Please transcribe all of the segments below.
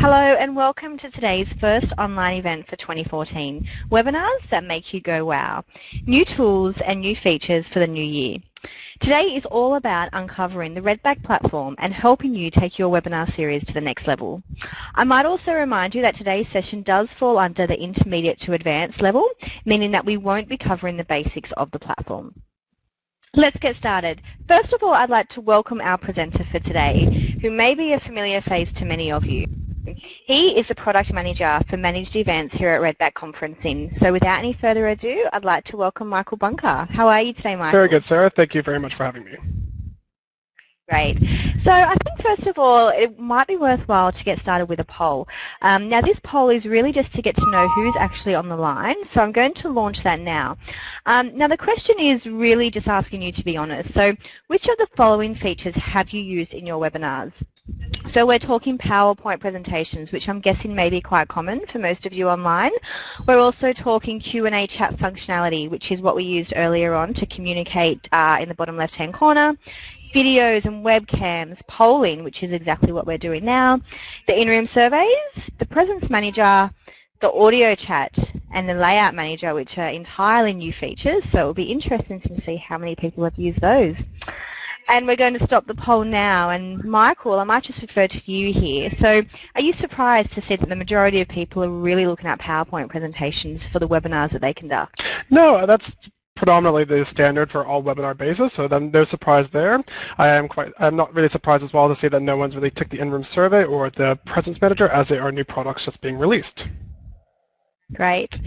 Hello and welcome to today's first online event for 2014, Webinars that make you go wow. New tools and new features for the new year. Today is all about uncovering the Redback platform and helping you take your webinar series to the next level. I might also remind you that today's session does fall under the intermediate to advanced level, meaning that we won't be covering the basics of the platform. Let's get started. First of all, I'd like to welcome our presenter for today, who may be a familiar face to many of you. He is the Product Manager for Managed Events here at Redback Conferencing. So without any further ado, I'd like to welcome Michael Bunker. How are you today, Michael? Very good, Sarah. Thank you very much for having me. Great. So I think first of all, it might be worthwhile to get started with a poll. Um, now this poll is really just to get to know who's actually on the line, so I'm going to launch that now. Um, now the question is really just asking you to be honest. So which of the following features have you used in your webinars? So we're talking PowerPoint presentations, which I'm guessing may be quite common for most of you online. We're also talking Q&A chat functionality, which is what we used earlier on to communicate uh, in the bottom left-hand corner videos and webcams, polling, which is exactly what we're doing now, the in-room surveys, the presence manager, the audio chat, and the layout manager, which are entirely new features. So it'll be interesting to see how many people have used those. And we're going to stop the poll now. And Michael, I might just refer to you here. So are you surprised to see that the majority of people are really looking at PowerPoint presentations for the webinars that they conduct? No, that's predominantly the standard for all webinar bases, so then no surprise there. I am quite, I'm not really surprised as well to see that no one's really took the in-room survey or the presence manager as they are new products just being released. Great.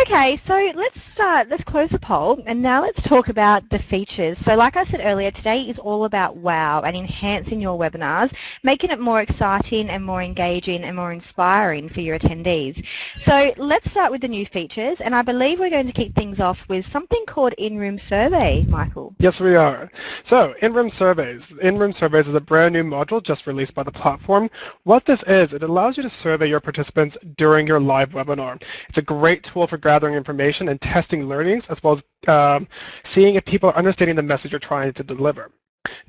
Okay, so let's start, let's close the poll and now let's talk about the features. So like I said earlier, today is all about wow and enhancing your webinars, making it more exciting and more engaging and more inspiring for your attendees. So let's start with the new features and I believe we're going to kick things off with something called in-room survey, Michael. Yes, we are. So in-room surveys. In-room surveys is a brand new module just released by the platform. What this is, it allows you to survey your participants during your live webinar. It's a great tool for gathering information and testing learnings, as well as um, seeing if people are understanding the message you're trying to deliver.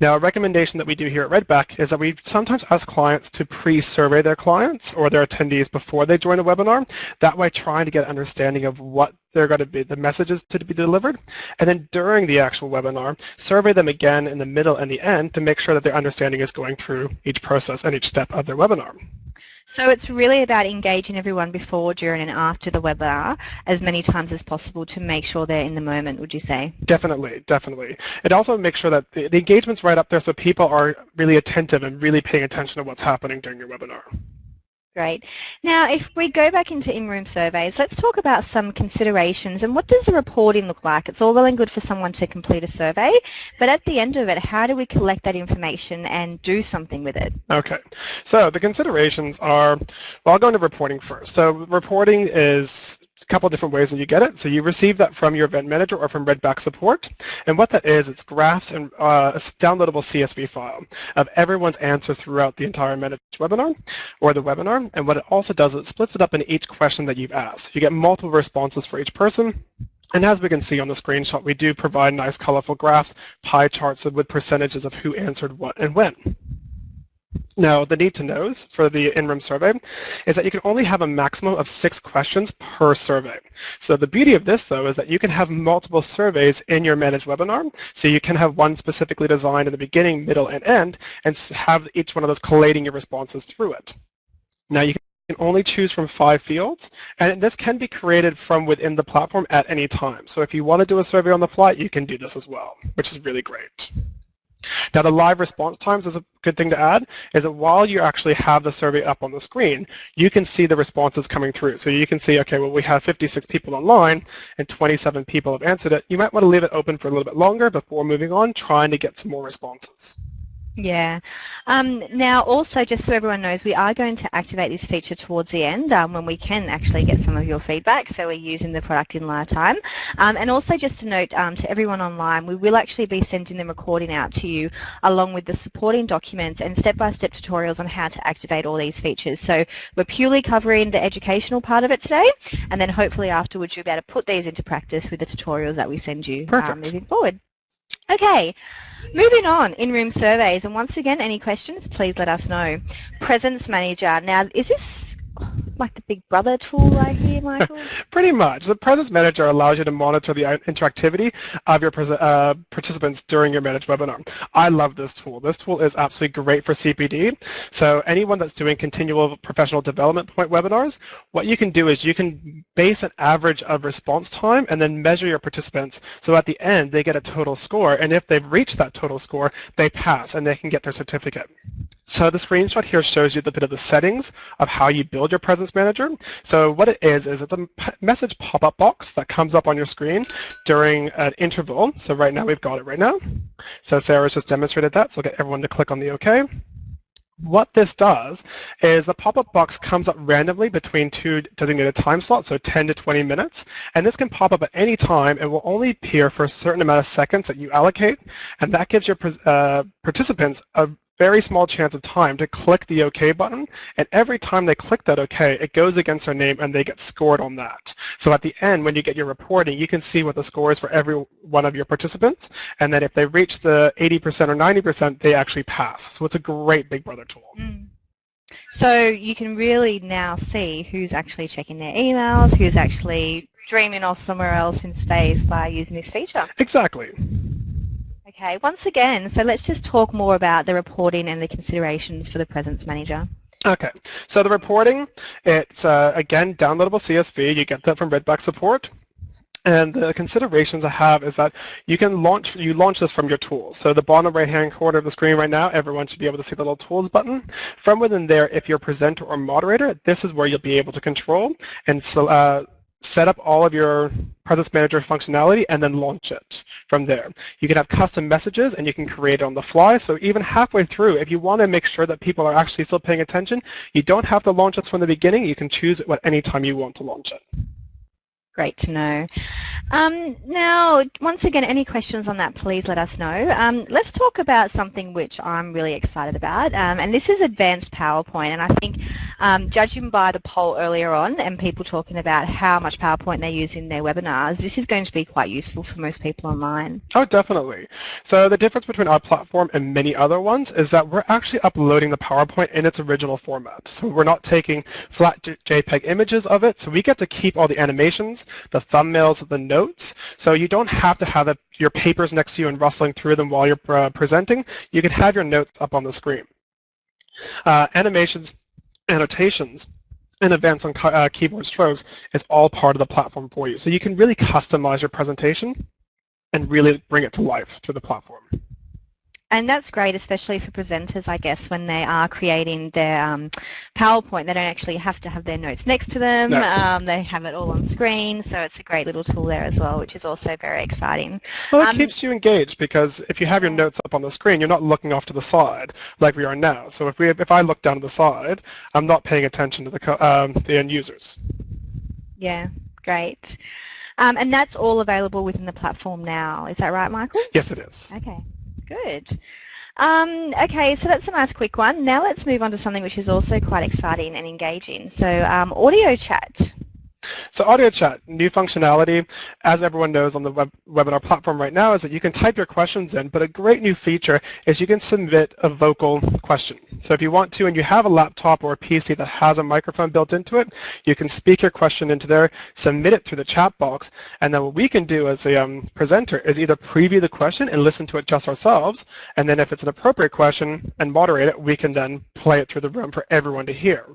Now, a recommendation that we do here at Redback is that we sometimes ask clients to pre-survey their clients or their attendees before they join a webinar. That way, trying to get an understanding of what they're going to be, the messages to be delivered. And then during the actual webinar, survey them again in the middle and the end to make sure that their understanding is going through each process and each step of their webinar. So it's really about engaging everyone before, during and after the webinar as many times as possible to make sure they're in the moment, would you say? Definitely, definitely. It also makes sure that the, the engagement's right up there so people are really attentive and really paying attention to what's happening during your webinar. Great. Now, if we go back into in-room surveys, let's talk about some considerations and what does the reporting look like? It's all well and good for someone to complete a survey, but at the end of it, how do we collect that information and do something with it? Okay. So the considerations are, well, I'll go into reporting first. So reporting is a couple different ways that you get it. So you receive that from your event manager or from Redback support. And what that is, it's graphs and uh, a downloadable CSV file of everyone's answers throughout the entire webinar or the webinar. And what it also does, it splits it up in each question that you've asked. You get multiple responses for each person. And as we can see on the screenshot, we do provide nice colorful graphs, pie charts with percentages of who answered what and when. Now, the need to knows for the in-room survey is that you can only have a maximum of six questions per survey. So the beauty of this, though, is that you can have multiple surveys in your managed webinar. So you can have one specifically designed in the beginning, middle, and end, and have each one of those collating your responses through it. Now, you can only choose from five fields, and this can be created from within the platform at any time. So if you want to do a survey on the fly, you can do this as well, which is really great. Now the live response times is a good thing to add, is that while you actually have the survey up on the screen, you can see the responses coming through. So you can see, okay, well we have 56 people online and 27 people have answered it. You might want to leave it open for a little bit longer before moving on, trying to get some more responses. Yeah. Um, now also, just so everyone knows, we are going to activate this feature towards the end um, when we can actually get some of your feedback, so we're using the product in live time. Um, and also just to note um, to everyone online, we will actually be sending the recording out to you along with the supporting documents and step-by-step -step tutorials on how to activate all these features. So we're purely covering the educational part of it today, and then hopefully afterwards you'll be able to put these into practice with the tutorials that we send you um, moving forward. Okay, moving on, in-room surveys, and once again, any questions, please let us know. Presence Manager, now is this like the Big Brother tool I hear, Michael? Pretty much. The Presence Manager allows you to monitor the interactivity of your uh, participants during your managed webinar. I love this tool. This tool is absolutely great for CPD. So anyone that's doing continual professional development point webinars, what you can do is you can base an average of response time and then measure your participants. So at the end, they get a total score. And if they've reached that total score, they pass and they can get their certificate. So the screenshot here shows you the bit of the settings of how you build your Presence Manager. So what it is, is it's a message pop-up box that comes up on your screen during an interval. So right now we've got it right now. So Sarah's just demonstrated that, so I'll get everyone to click on the OK. What this does is the pop-up box comes up randomly between two designated time slots, so 10 to 20 minutes, and this can pop up at any time. It will only appear for a certain amount of seconds that you allocate, and that gives your uh, participants a very small chance of time to click the OK button, and every time they click that OK, it goes against their name and they get scored on that. So at the end, when you get your reporting, you can see what the score is for every one of your participants, and then if they reach the 80% or 90%, they actually pass. So it's a great Big Brother tool. Mm. So you can really now see who's actually checking their emails, who's actually dreaming off somewhere else in space by using this feature. Exactly. Okay, once again, so let's just talk more about the reporting and the considerations for the Presence Manager. Okay, so the reporting, it's uh, again downloadable CSV. You get that from Redback support. And the considerations I have is that you can launch you launch this from your tools. So the bottom right hand corner of the screen right now, everyone should be able to see the little tools button. From within there, if you're presenter or moderator, this is where you'll be able to control and so, uh, set up all of your Presence Manager functionality and then launch it from there. You can have custom messages and you can create it on the fly. So even halfway through, if you want to make sure that people are actually still paying attention, you don't have to launch it from the beginning. You can choose it at any time you want to launch it. Great to know. Um, now, once again, any questions on that, please let us know. Um, let's talk about something which I'm really excited about, um, and this is advanced PowerPoint. And I think, um, judging by the poll earlier on and people talking about how much PowerPoint they use in their webinars, this is going to be quite useful for most people online. Oh, definitely. So the difference between our platform and many other ones is that we're actually uploading the PowerPoint in its original format. So we're not taking flat JPEG images of it, so we get to keep all the animations the thumbnails, of the notes. So you don't have to have a, your papers next to you and rustling through them while you're uh, presenting. You can have your notes up on the screen. Uh, animations, annotations, and events on uh, keyboard strokes is all part of the platform for you. So you can really customize your presentation and really bring it to life through the platform. And that's great, especially for presenters, I guess, when they are creating their um, PowerPoint. They don't actually have to have their notes next to them. No. Um, they have it all on screen, so it's a great little tool there as well, which is also very exciting. Well, it um, keeps you engaged because if you have your notes up on the screen, you're not looking off to the side like we are now. So if we, if I look down to the side, I'm not paying attention to the, um, the end users. Yeah, great. Um, and that's all available within the platform now. Is that right, Michael? Yes, it is. Okay. Good. Um, okay, so that's a nice quick one. Now let's move on to something which is also quite exciting and engaging. So um, audio chat. So audio chat, new functionality, as everyone knows on the web webinar platform right now, is that you can type your questions in, but a great new feature is you can submit a vocal question. So if you want to and you have a laptop or a PC that has a microphone built into it, you can speak your question into there, submit it through the chat box, and then what we can do as a um, presenter is either preview the question and listen to it just ourselves, and then if it's an appropriate question and moderate it, we can then play it through the room for everyone to hear.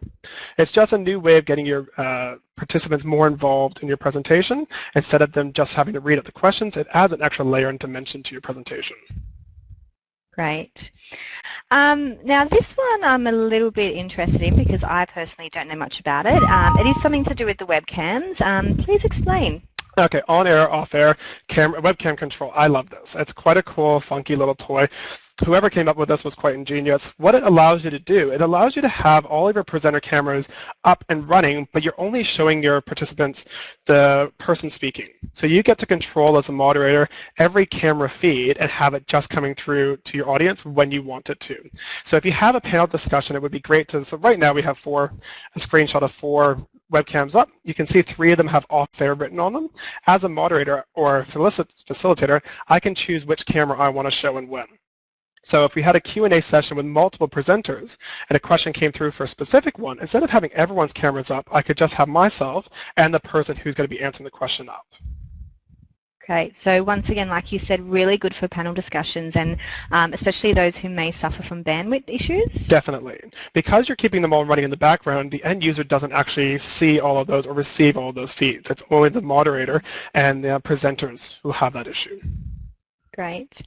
It's just a new way of getting your uh, participants more involved in your presentation. Instead of them just having to read out the questions, it adds an extra layer and dimension to your presentation. Great. Um, now this one I'm a little bit interested in because I personally don't know much about it. Um, it is something to do with the webcams. Um, please explain. Okay, on air, off air, camera, webcam control. I love this. It's quite a cool, funky little toy whoever came up with this was quite ingenious. What it allows you to do, it allows you to have all of your presenter cameras up and running, but you're only showing your participants the person speaking. So you get to control as a moderator every camera feed and have it just coming through to your audience when you want it to. So if you have a panel discussion, it would be great to, so right now we have four, a screenshot of four webcams up, you can see three of them have off there written on them. As a moderator or facilitator, I can choose which camera I want to show and when. So if we had a Q&A session with multiple presenters and a question came through for a specific one, instead of having everyone's cameras up, I could just have myself and the person who's going to be answering the question up. Okay, so once again, like you said, really good for panel discussions and um, especially those who may suffer from bandwidth issues? Definitely. Because you're keeping them all running in the background, the end user doesn't actually see all of those or receive all of those feeds. It's only the moderator and the presenters who have that issue. Great.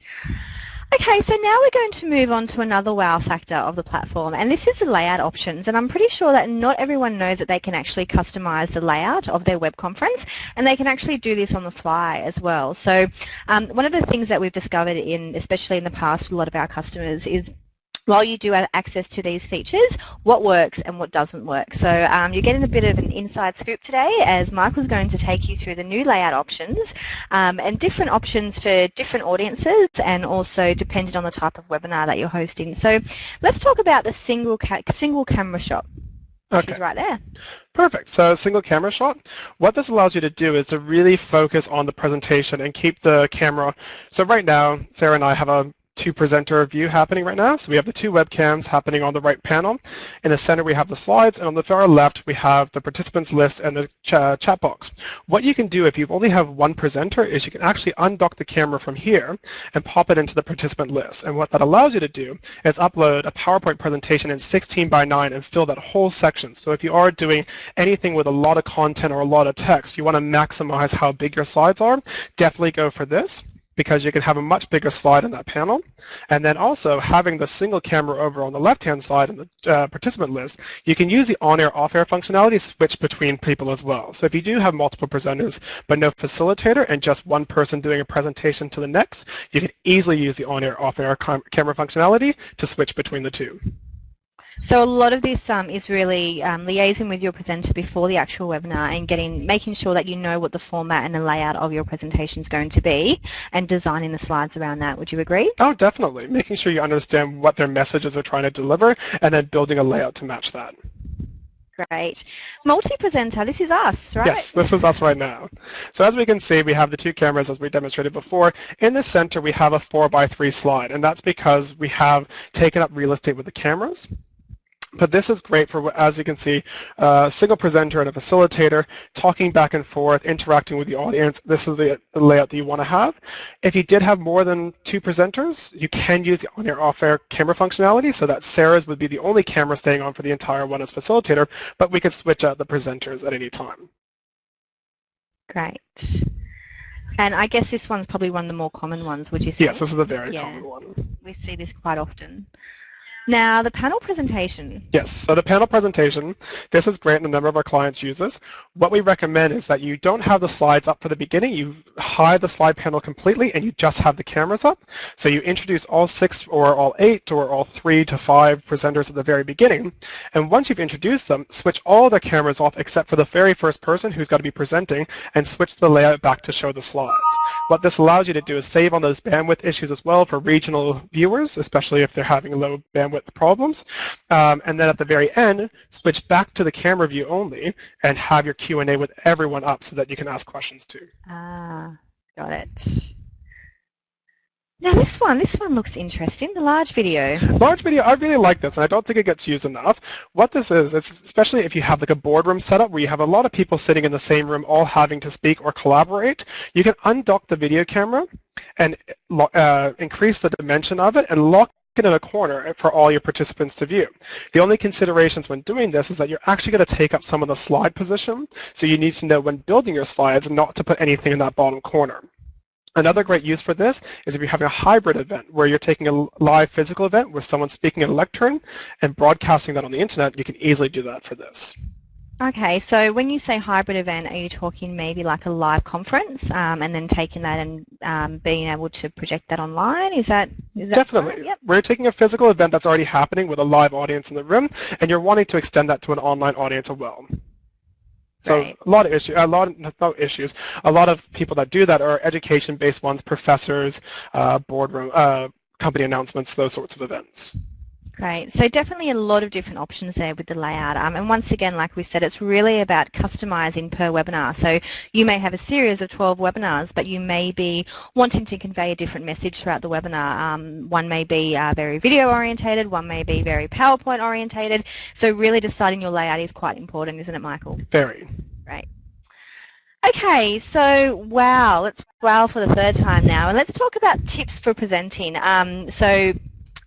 Okay, so now we're going to move on to another wow factor of the platform, and this is the layout options. And I'm pretty sure that not everyone knows that they can actually customize the layout of their web conference, and they can actually do this on the fly as well. So um, one of the things that we've discovered in, especially in the past with a lot of our customers, is while you do have access to these features, what works and what doesn't work. So um, you're getting a bit of an inside scoop today as Michael's going to take you through the new layout options um, and different options for different audiences and also depending on the type of webinar that you're hosting. So let's talk about the single, ca single camera shot. Okay. right there. Perfect. So single camera shot. What this allows you to do is to really focus on the presentation and keep the camera. So right now, Sarah and I have a two presenter view happening right now. So we have the two webcams happening on the right panel. In the center we have the slides and on the far left we have the participants list and the ch chat box. What you can do if you only have one presenter is you can actually undock the camera from here and pop it into the participant list. And what that allows you to do is upload a PowerPoint presentation in 16 by 9 and fill that whole section. So if you are doing anything with a lot of content or a lot of text, you want to maximize how big your slides are, definitely go for this because you can have a much bigger slide in that panel. And then also having the single camera over on the left-hand side in the uh, participant list, you can use the on-air, off-air functionality switch between people as well. So if you do have multiple presenters but no facilitator and just one person doing a presentation to the next, you can easily use the on-air, off-air camera functionality to switch between the two. So a lot of this um, is really um, liaising with your presenter before the actual webinar and getting, making sure that you know what the format and the layout of your presentation is going to be and designing the slides around that. Would you agree? Oh, definitely. Making sure you understand what their messages are trying to deliver and then building a layout to match that. Great. Multi-presenter, this is us, right? Yes, this is us right now. So as we can see, we have the two cameras as we demonstrated before. In the center, we have a 4 by 3 slide, and that's because we have taken up real estate with the cameras. But this is great for, as you can see, a single presenter and a facilitator talking back and forth, interacting with the audience. This is the, the layout that you want to have. If you did have more than two presenters, you can use the on-air, off-air camera functionality so that Sarah's would be the only camera staying on for the entire one as facilitator, but we could switch out the presenters at any time. Great. And I guess this one's probably one of the more common ones, would you say? Yes, this is a very yeah. common one. We see this quite often. Now, the panel presentation. Yes, so the panel presentation, this is great and a number of our clients use this. What we recommend is that you don't have the slides up for the beginning, you hide the slide panel completely and you just have the cameras up. So you introduce all six or all eight or all three to five presenters at the very beginning. And once you've introduced them, switch all the cameras off except for the very first person who's got to be presenting and switch the layout back to show the slides. What this allows you to do is save on those bandwidth issues as well for regional viewers, especially if they're having a low bandwidth problems. Um, and then at the very end, switch back to the camera view only and have your Q&A with everyone up so that you can ask questions too. Ah, got it. Now this one, this one looks interesting, the large video. Large video, I really like this, and I don't think it gets used enough. What this is, it's especially if you have like a boardroom setup where you have a lot of people sitting in the same room all having to speak or collaborate, you can undock the video camera and uh, increase the dimension of it and lock in a corner for all your participants to view. The only considerations when doing this is that you're actually going to take up some of the slide position, so you need to know when building your slides not to put anything in that bottom corner. Another great use for this is if you're having a hybrid event where you're taking a live physical event with someone speaking at a lectern and broadcasting that on the internet, you can easily do that for this. Okay, so when you say hybrid event, are you talking maybe like a live conference um, and then taking that and um, being able to project that online? Is that, is that Definitely. Yep. We're taking a physical event that's already happening with a live audience in the room and you're wanting to extend that to an online audience as well. So right. a lot of issues, a lot of no issues. A lot of people that do that are education-based ones, professors, uh, boardroom, uh, company announcements, those sorts of events. Great. So definitely a lot of different options there with the layout. Um, and once again, like we said, it's really about customizing per webinar. So you may have a series of 12 webinars, but you may be wanting to convey a different message throughout the webinar. Um, one may be uh, very video orientated, one may be very PowerPoint orientated. So really deciding your layout is quite important, isn't it, Michael? Very. Great. Okay, so wow, let's wow for the third time now, and let's talk about tips for presenting. Um, so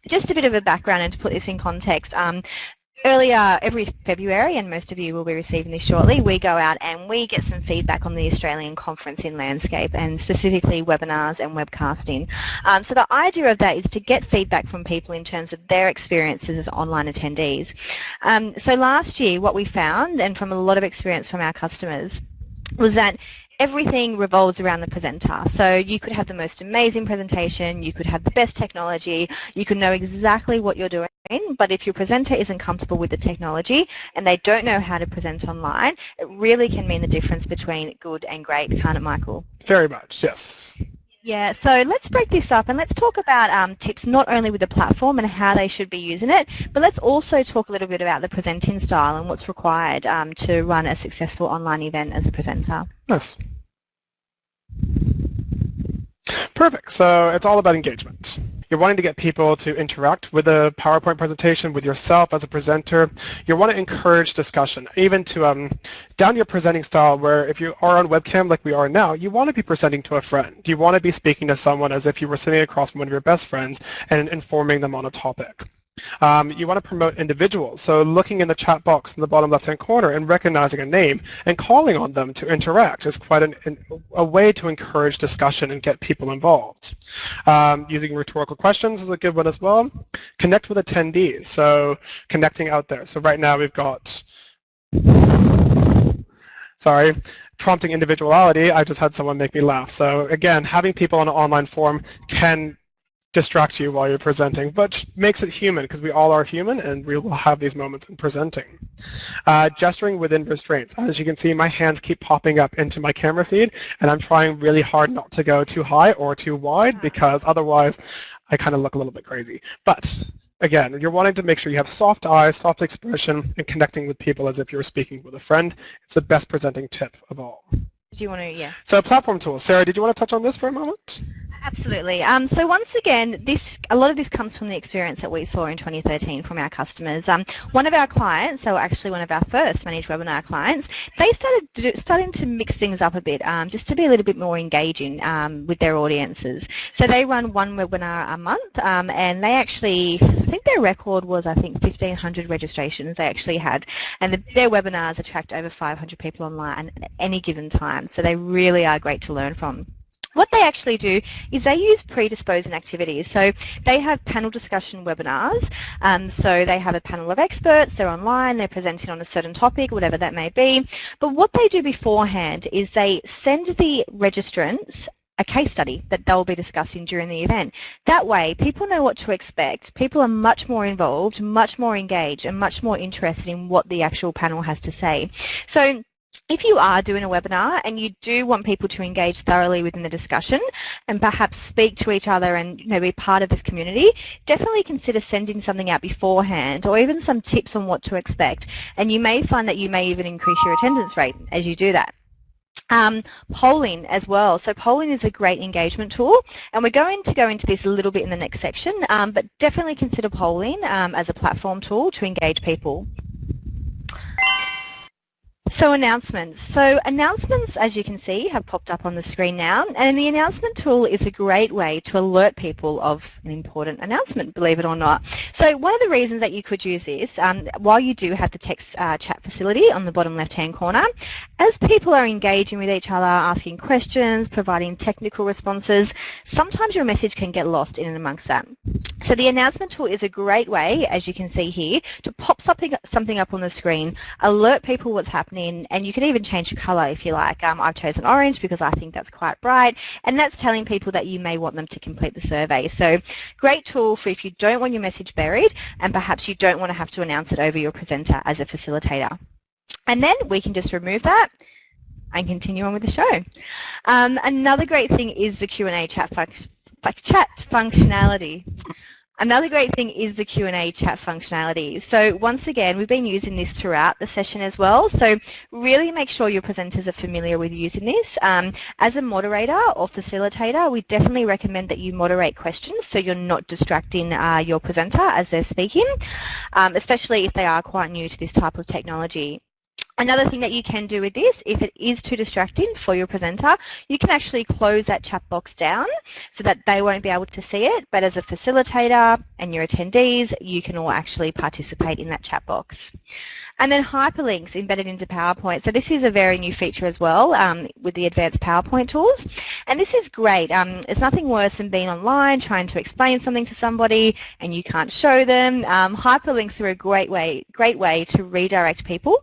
just a bit of a background and to put this in context. Um, earlier every February, and most of you will be receiving this shortly, we go out and we get some feedback on the Australian Conference in Landscape and specifically webinars and webcasting. Um, so the idea of that is to get feedback from people in terms of their experiences as online attendees. Um, so last year what we found, and from a lot of experience from our customers, was that everything revolves around the presenter. So you could have the most amazing presentation, you could have the best technology, you could know exactly what you're doing, but if your presenter isn't comfortable with the technology and they don't know how to present online, it really can mean the difference between good and great, can't it, Michael? Very much, yes. Yeah, so let's break this up and let's talk about um, tips not only with the platform and how they should be using it, but let's also talk a little bit about the presenting style and what's required um, to run a successful online event as a presenter. Yes. Perfect. So it's all about engagement. You're wanting to get people to interact with a PowerPoint presentation, with yourself as a presenter. You want to encourage discussion, even to um, down your presenting style where if you are on webcam like we are now, you want to be presenting to a friend. You want to be speaking to someone as if you were sitting across from one of your best friends and informing them on a topic. Um, you want to promote individuals, so looking in the chat box in the bottom left-hand corner and recognizing a name and calling on them to interact is quite an, an, a way to encourage discussion and get people involved. Um, using rhetorical questions is a good one as well. Connect with attendees, so connecting out there. So right now we've got, sorry, prompting individuality, I just had someone make me laugh. So again, having people on an online forum can distract you while you're presenting, but makes it human because we all are human and we will have these moments in presenting. Uh, gesturing within restraints. As you can see, my hands keep popping up into my camera feed and I'm trying really hard not to go too high or too wide because otherwise I kind of look a little bit crazy. But again, you're wanting to make sure you have soft eyes, soft expression, and connecting with people as if you were speaking with a friend. It's the best presenting tip of all. Do you want to, yeah. So platform tools. Sarah, did you want to touch on this for a moment? Absolutely. Um, so once again, this a lot of this comes from the experience that we saw in 2013 from our customers. Um, one of our clients, so actually one of our first managed webinar clients, they started do, starting to mix things up a bit um, just to be a little bit more engaging um, with their audiences. So they run one webinar a month um, and they actually, I think their record was I think 1,500 registrations they actually had and the, their webinars attract over 500 people online at any given time. So they really are great to learn from. What they actually do is they use predisposing activities. So they have panel discussion webinars. Um, so they have a panel of experts, they're online, they're presenting on a certain topic, whatever that may be. But what they do beforehand is they send the registrants a case study that they'll be discussing during the event. That way, people know what to expect. People are much more involved, much more engaged, and much more interested in what the actual panel has to say. So if you are doing a webinar and you do want people to engage thoroughly within the discussion and perhaps speak to each other and you know, be part of this community, definitely consider sending something out beforehand or even some tips on what to expect. And you may find that you may even increase your attendance rate as you do that. Um, polling as well. So polling is a great engagement tool and we're going to go into this a little bit in the next section, um, but definitely consider polling um, as a platform tool to engage people. So announcements. So announcements, as you can see, have popped up on the screen now. And the announcement tool is a great way to alert people of an important announcement, believe it or not. So one of the reasons that you could use this, um, while you do have the text uh, chat facility on the bottom left-hand corner, as people are engaging with each other, asking questions, providing technical responses, sometimes your message can get lost in and amongst that. So the announcement tool is a great way, as you can see here, to pop something, something up on the screen, alert people what's happening and you can even change the colour if you like. Um, I've chosen orange because I think that's quite bright and that's telling people that you may want them to complete the survey. So great tool for if you don't want your message buried and perhaps you don't want to have to announce it over your presenter as a facilitator. And then we can just remove that and continue on with the show. Um, another great thing is the Q&A chat, chat functionality. Another great thing is the Q&A chat functionality. So once again, we've been using this throughout the session as well. So really make sure your presenters are familiar with using this. Um, as a moderator or facilitator, we definitely recommend that you moderate questions so you're not distracting uh, your presenter as they're speaking, um, especially if they are quite new to this type of technology. Another thing that you can do with this, if it is too distracting for your presenter, you can actually close that chat box down so that they won't be able to see it, but as a facilitator and your attendees, you can all actually participate in that chat box. And then hyperlinks embedded into PowerPoint. So this is a very new feature as well um, with the advanced PowerPoint tools. And this is great. Um, it's nothing worse than being online trying to explain something to somebody and you can't show them. Um, hyperlinks are a great way, great way to redirect people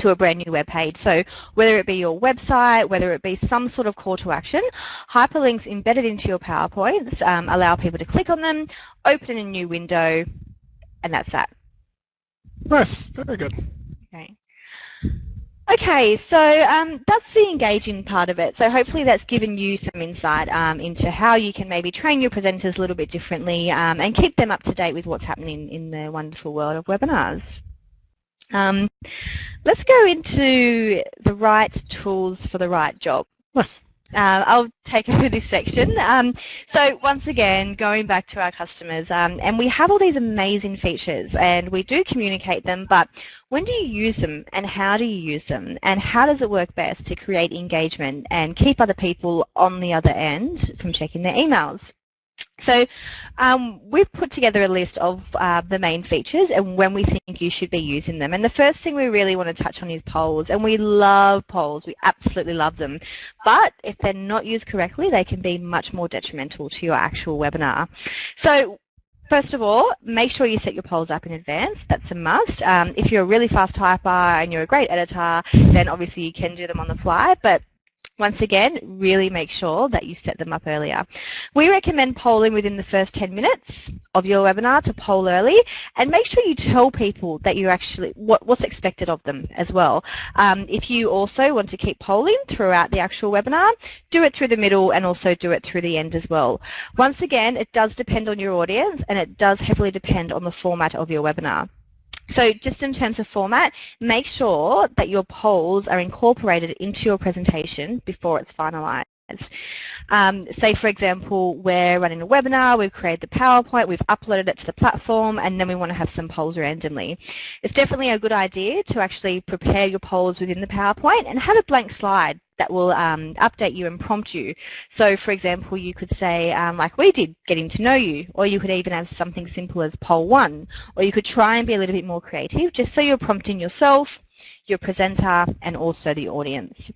to a brand new web page. So whether it be your website, whether it be some sort of call to action, hyperlinks embedded into your PowerPoints um, allow people to click on them, open a new window, and that's that. Nice, very good. Okay. Okay, so um, that's the engaging part of it. So hopefully that's given you some insight um, into how you can maybe train your presenters a little bit differently um, and keep them up to date with what's happening in the wonderful world of webinars. Um, let's go into the right tools for the right job. Yes. Uh, I'll take over this section. Um, so once again, going back to our customers, um, and we have all these amazing features and we do communicate them, but when do you use them and how do you use them and how does it work best to create engagement and keep other people on the other end from checking their emails? So um, we've put together a list of uh, the main features and when we think you should be using them. And the first thing we really want to touch on is polls. And we love polls. We absolutely love them. But if they're not used correctly, they can be much more detrimental to your actual webinar. So First of all, make sure you set your polls up in advance. That's a must. Um, if you're a really fast typer and you're a great editor, then obviously you can do them on the fly. But once again, really make sure that you set them up earlier. We recommend polling within the first 10 minutes of your webinar to poll early and make sure you tell people that you actually what, what's expected of them as well. Um, if you also want to keep polling throughout the actual webinar, do it through the middle and also do it through the end as well. Once again, it does depend on your audience and it does heavily depend on the format of your webinar. So just in terms of format, make sure that your polls are incorporated into your presentation before it's finalized. Um, say for example we're running a webinar, we've created the PowerPoint, we've uploaded it to the platform and then we want to have some polls randomly. It's definitely a good idea to actually prepare your polls within the PowerPoint and have a blank slide that will um, update you and prompt you. So for example, you could say, um, like we did, getting to know you, or you could even have something simple as poll one, or you could try and be a little bit more creative, just so you're prompting yourself, your presenter, and also the audience.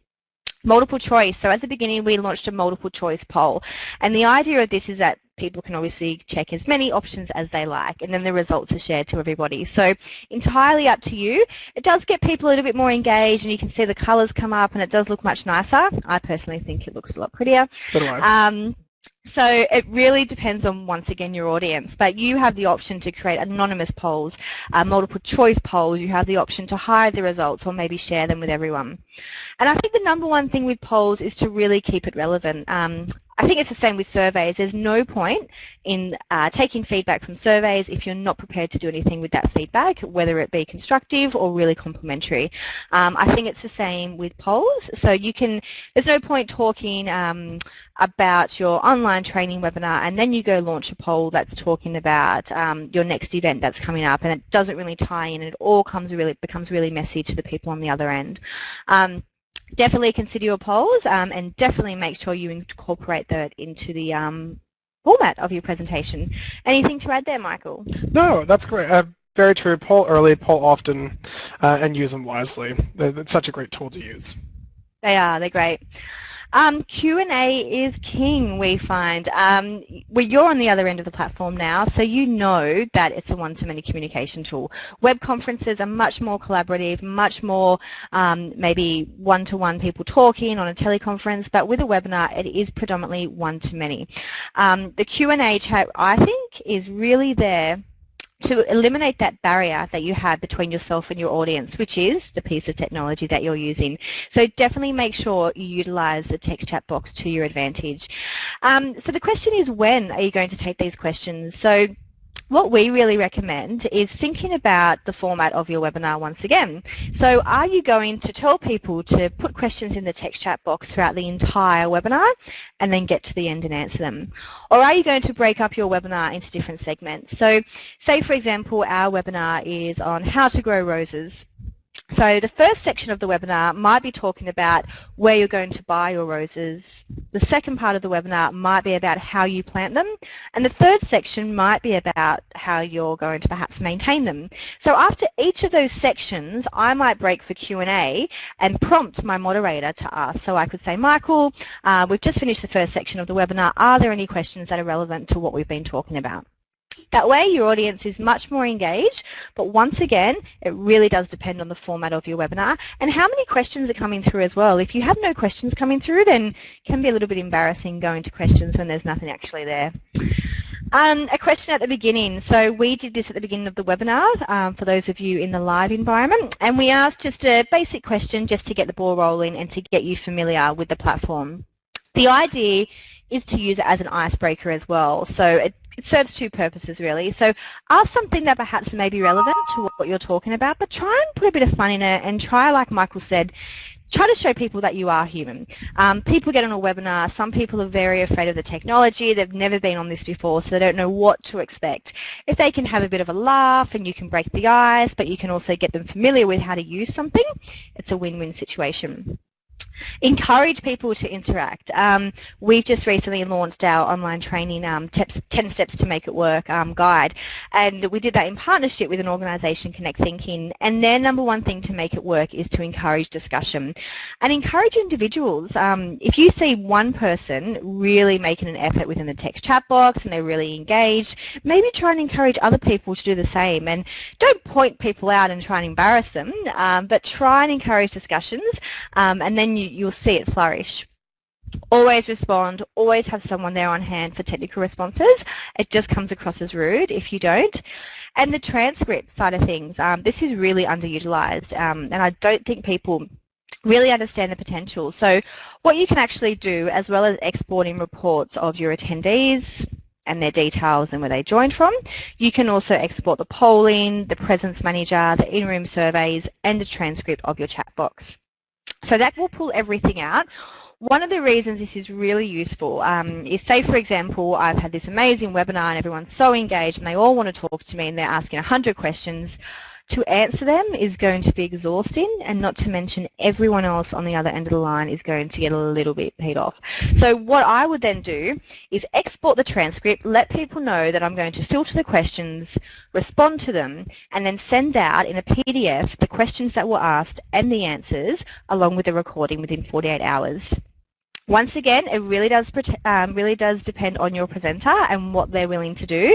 Multiple choice. So at the beginning we launched a multiple choice poll and the idea of this is that people can obviously check as many options as they like and then the results are shared to everybody. So entirely up to you. It does get people a little bit more engaged and you can see the colours come up and it does look much nicer. I personally think it looks a lot prettier. So do I. Um, so it really depends on, once again, your audience. But you have the option to create anonymous polls, uh, multiple choice polls. You have the option to hide the results or maybe share them with everyone. And I think the number one thing with polls is to really keep it relevant. Um, I think it's the same with surveys. There's no point in uh, taking feedback from surveys if you're not prepared to do anything with that feedback, whether it be constructive or really complimentary. Um, I think it's the same with polls. So you can, there's no point talking um, about your online training webinar and then you go launch a poll that's talking about um, your next event that's coming up and it doesn't really tie in. And it all comes really becomes really messy to the people on the other end. Um, definitely consider your polls um, and definitely make sure you incorporate that into the um, format of your presentation. Anything to add there, Michael? No, that's great. Uh, very true. Poll early, poll often, uh, and use them wisely. It's such a great tool to use. They are. They're great. Um, Q&A is king, we find. Um, well, you're on the other end of the platform now, so you know that it's a one-to-many communication tool. Web conferences are much more collaborative, much more um, maybe one-to-one -one people talking on a teleconference, but with a webinar, it is predominantly one-to-many. Um, the Q&A chat, I think, is really there to eliminate that barrier that you have between yourself and your audience, which is the piece of technology that you're using. So definitely make sure you utilize the text chat box to your advantage. Um, so the question is when are you going to take these questions? So what we really recommend is thinking about the format of your webinar once again. So are you going to tell people to put questions in the text chat box throughout the entire webinar and then get to the end and answer them? Or are you going to break up your webinar into different segments? So say for example our webinar is on how to grow roses so the first section of the webinar might be talking about where you're going to buy your roses. The second part of the webinar might be about how you plant them. And the third section might be about how you're going to perhaps maintain them. So after each of those sections, I might break for Q&A and prompt my moderator to ask. So I could say, Michael, uh, we've just finished the first section of the webinar. Are there any questions that are relevant to what we've been talking about? That way your audience is much more engaged, but once again, it really does depend on the format of your webinar and how many questions are coming through as well. If you have no questions coming through, then it can be a little bit embarrassing going to questions when there's nothing actually there. Um, a question at the beginning. So we did this at the beginning of the webinar um, for those of you in the live environment and we asked just a basic question just to get the ball rolling and to get you familiar with the platform. The idea is to use it as an icebreaker as well. So it it serves two purposes really. So ask something that perhaps may be relevant to what you're talking about, but try and put a bit of fun in it and try, like Michael said, try to show people that you are human. Um, people get on a webinar, some people are very afraid of the technology, they've never been on this before, so they don't know what to expect. If they can have a bit of a laugh and you can break the ice, but you can also get them familiar with how to use something, it's a win-win situation encourage people to interact. Um, we've just recently launched our online training um, 10 Steps to Make It Work um, guide and we did that in partnership with an organisation, Connect Thinking, and their number one thing to make it work is to encourage discussion and encourage individuals. Um, if you see one person really making an effort within the text chat box and they're really engaged, maybe try and encourage other people to do the same and don't point people out and try and embarrass them, um, but try and encourage discussions um, and then you you, will see it flourish. Always respond, always have someone there on hand for technical responses. It just comes across as rude if you don't. And the transcript side of things, um, this is really underutilised um, and I don't think people really understand the potential. So what you can actually do as well as exporting reports of your attendees, and their details and where they joined from. You can also export the polling, the presence manager, the in-room surveys and the transcript of your chat box. So that will pull everything out. One of the reasons this is really useful um, is say for example I've had this amazing webinar and everyone's so engaged and they all want to talk to me and they're asking 100 questions to answer them is going to be exhausting and not to mention everyone else on the other end of the line is going to get a little bit paid off. So what I would then do is export the transcript, let people know that I'm going to filter the questions, respond to them, and then send out in a PDF the questions that were asked and the answers along with the recording within 48 hours. Once again, it really does um, really does depend on your presenter and what they're willing to do,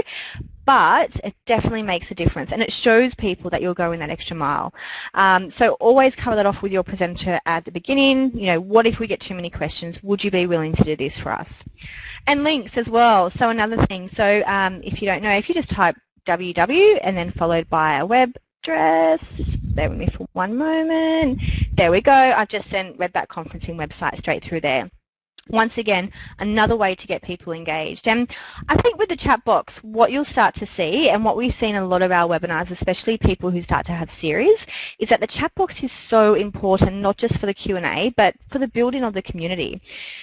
but it definitely makes a difference and it shows people that you're going that extra mile. Um, so always cover that off with your presenter at the beginning. You know, what if we get too many questions? Would you be willing to do this for us? And links as well. So another thing. So um, if you don't know, if you just type www and then followed by a web address. Bear with me for one moment. There we go. I've just sent Redback Conferencing website straight through there once again, another way to get people engaged. And I think with the chat box, what you'll start to see, and what we've seen in a lot of our webinars, especially people who start to have series, is that the chat box is so important, not just for the Q&A, but for the building of the community.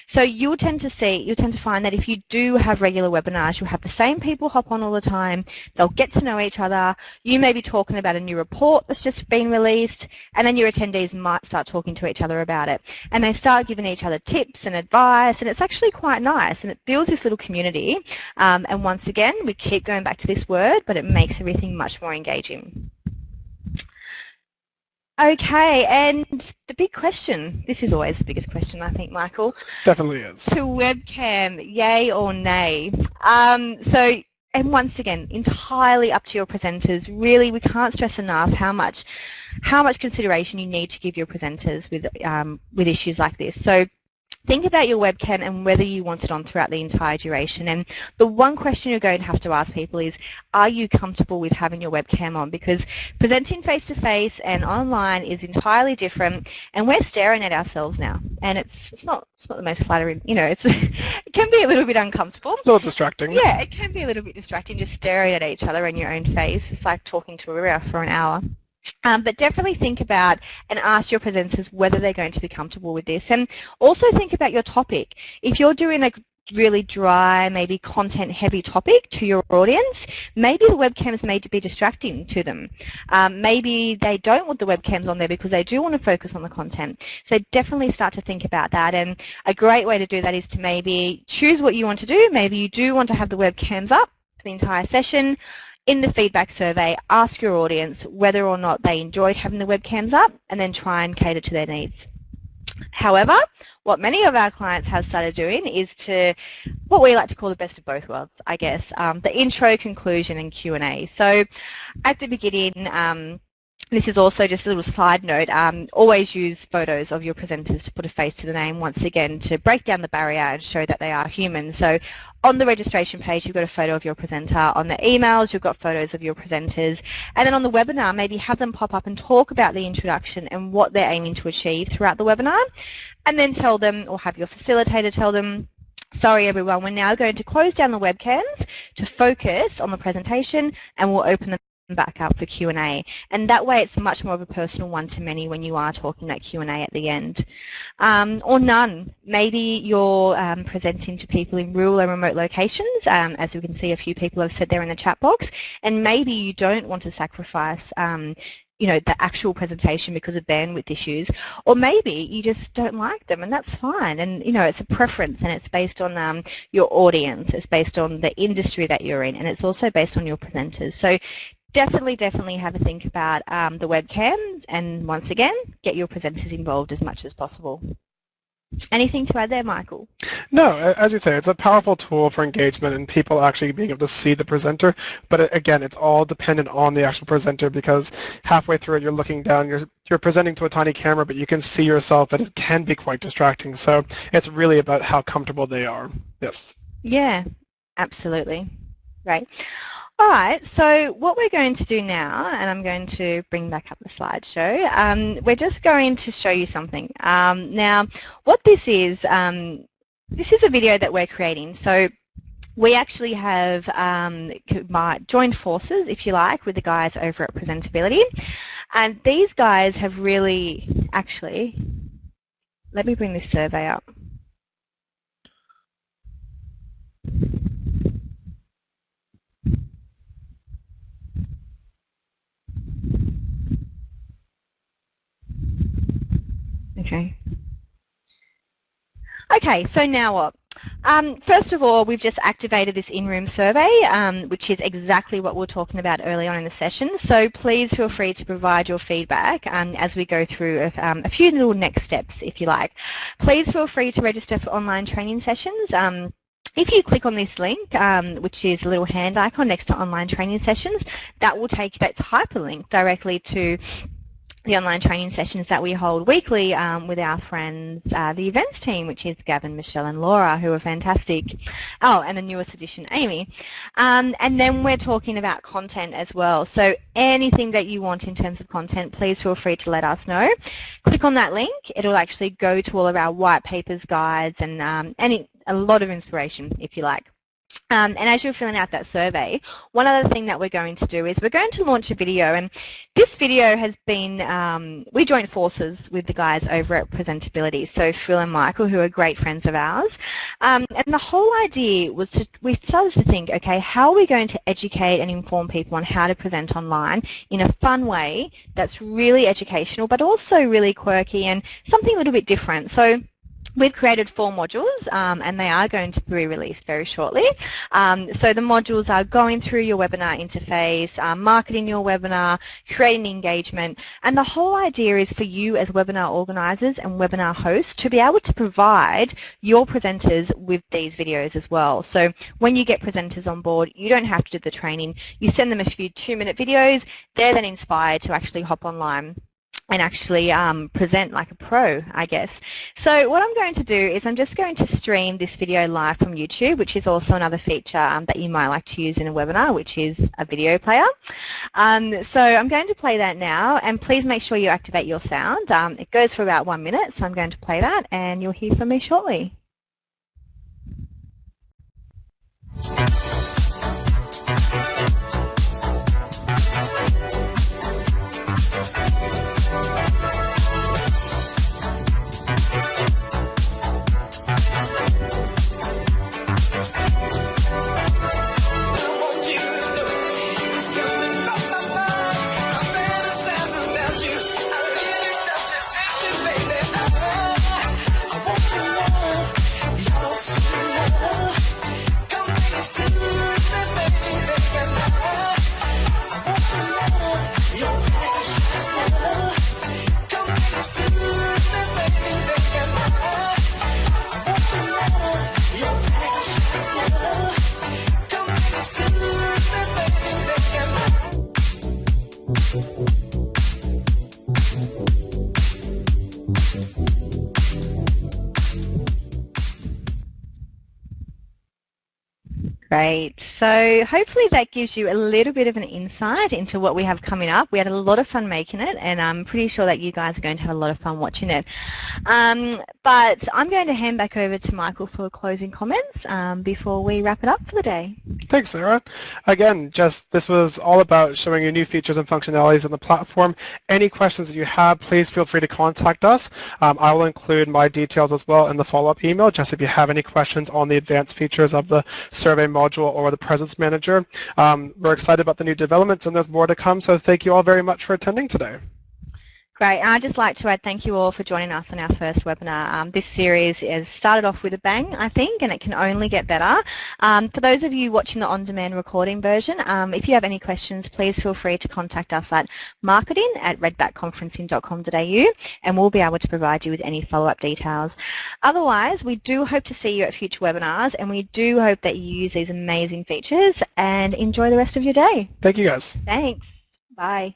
So you'll tend to see, you'll tend to find that if you do have regular webinars, you'll have the same people hop on all the time, they'll get to know each other, you may be talking about a new report that's just been released, and then your attendees might start talking to each other about it. And they start giving each other tips and advice, and it's actually quite nice and it builds this little community um, and once again we keep going back to this word but it makes everything much more engaging. Okay, and the big question, this is always the biggest question I think, Michael. Definitely is. To webcam, yay or nay? Um, so, and once again, entirely up to your presenters. Really, we can't stress enough how much, how much consideration you need to give your presenters with, um, with issues like this. So think about your webcam and whether you want it on throughout the entire duration. And the one question you're going to have to ask people is, are you comfortable with having your webcam on? Because presenting face-to-face -face and online is entirely different, and we're staring at ourselves now. And it's, it's, not, it's not the most flattering, you know, it's, it can be a little bit uncomfortable. A little distracting. Yeah, it can be a little bit distracting just staring at each other in your own face. It's like talking to a mirror for an hour. Um, but definitely think about and ask your presenters whether they're going to be comfortable with this. And also think about your topic. If you're doing a really dry, maybe content-heavy topic to your audience, maybe the webcams may be distracting to them. Um, maybe they don't want the webcams on there because they do want to focus on the content. So definitely start to think about that. And a great way to do that is to maybe choose what you want to do. Maybe you do want to have the webcams up for the entire session in the feedback survey, ask your audience whether or not they enjoyed having the webcams up and then try and cater to their needs. However, what many of our clients have started doing is to what we like to call the best of both worlds, I guess, um, the intro, conclusion and Q&A. So at the beginning, um, this is also just a little side note, um, always use photos of your presenters to put a face to the name once again to break down the barrier and show that they are human. So on the registration page you've got a photo of your presenter, on the emails you've got photos of your presenters, and then on the webinar maybe have them pop up and talk about the introduction and what they're aiming to achieve throughout the webinar, and then tell them or have your facilitator tell them Sorry everyone, we're now going to close down the webcams to focus on the presentation and we'll open them back up for Q&A. And that way it's much more of a personal one-to-many when you are talking that Q&A at the end. Um, or none. Maybe you're um, presenting to people in rural and remote locations, um, as you can see a few people have said there in the chat box, and maybe you don't want to sacrifice um, you know, the actual presentation because of bandwidth issues, or maybe you just don't like them, and that's fine. And you know, it's a preference, and it's based on um, your audience, it's based on the industry that you're in, and it's also based on your presenters. So definitely, definitely have a think about um, the webcam and once again, get your presenters involved as much as possible. Anything to add there, Michael? No, as you say, it's a powerful tool for engagement and people actually being able to see the presenter. But again, it's all dependent on the actual presenter because halfway through it, you're looking down, you're you're presenting to a tiny camera, but you can see yourself, and it can be quite distracting. So it's really about how comfortable they are. Yes. Yeah, absolutely. Right. All right, so what we're going to do now, and I'm going to bring back up the slideshow, um, we're just going to show you something. Um, now, what this is, um, this is a video that we're creating. So we actually have um, joined forces, if you like, with the guys over at Presentability. And these guys have really, actually, let me bring this survey up. Okay. Okay, so now what? Um, first of all, we've just activated this in-room survey, um, which is exactly what we are talking about early on in the session. So please feel free to provide your feedback um, as we go through a, um, a, few little next steps, if you like. Please feel free to register for online training sessions. Um, if you click on this link, um, which is a little hand icon next to online training sessions, that will take that's hyperlink directly to the online training sessions that we hold weekly um, with our friends, uh, the events team, which is Gavin, Michelle and Laura, who are fantastic. Oh, and the newest addition, Amy. Um, and then we're talking about content as well. So anything that you want in terms of content, please feel free to let us know. Click on that link. It'll actually go to all of our white papers, guides, and um, any, a lot of inspiration, if you like. Um, and as you're filling out that survey, one other thing that we're going to do is we're going to launch a video and this video has been, um, we joined forces with the guys over at Presentability, so Phil and Michael who are great friends of ours. Um, and the whole idea was to, we started to think, okay, how are we going to educate and inform people on how to present online in a fun way that's really educational but also really quirky and something a little bit different. So We've created four modules um, and they are going to be released very shortly. Um, so the modules are going through your webinar interface, um, marketing your webinar, creating engagement, and the whole idea is for you as webinar organisers and webinar hosts to be able to provide your presenters with these videos as well. So when you get presenters on board, you don't have to do the training. You send them a few two-minute videos. They're then inspired to actually hop online and actually um, present like a pro, I guess. So what I'm going to do is I'm just going to stream this video live from YouTube, which is also another feature um, that you might like to use in a webinar, which is a video player. Um, so I'm going to play that now, and please make sure you activate your sound. Um, it goes for about one minute, so I'm going to play that, and you'll hear from me shortly. Great. So hopefully that gives you a little bit of an insight into what we have coming up. We had a lot of fun making it and I'm pretty sure that you guys are going to have a lot of fun watching it. Um, but I'm going to hand back over to Michael for closing comments um, before we wrap it up for the day. Thanks, Sarah. Again, just this was all about showing you new features and functionalities on the platform. Any questions that you have, please feel free to contact us. Um, I will include my details as well in the follow-up email, just if you have any questions on the advanced features of the survey module or the Presence Manager. Um, we're excited about the new developments and there's more to come, so thank you all very much for attending today. Great. I'd just like to add thank you all for joining us on our first webinar. Um, this series has started off with a bang, I think, and it can only get better. Um, for those of you watching the on-demand recording version, um, if you have any questions, please feel free to contact us at marketing at redbackconferencing.com.au and we'll be able to provide you with any follow-up details. Otherwise, we do hope to see you at future webinars and we do hope that you use these amazing features and enjoy the rest of your day. Thank you guys. Thanks. Bye.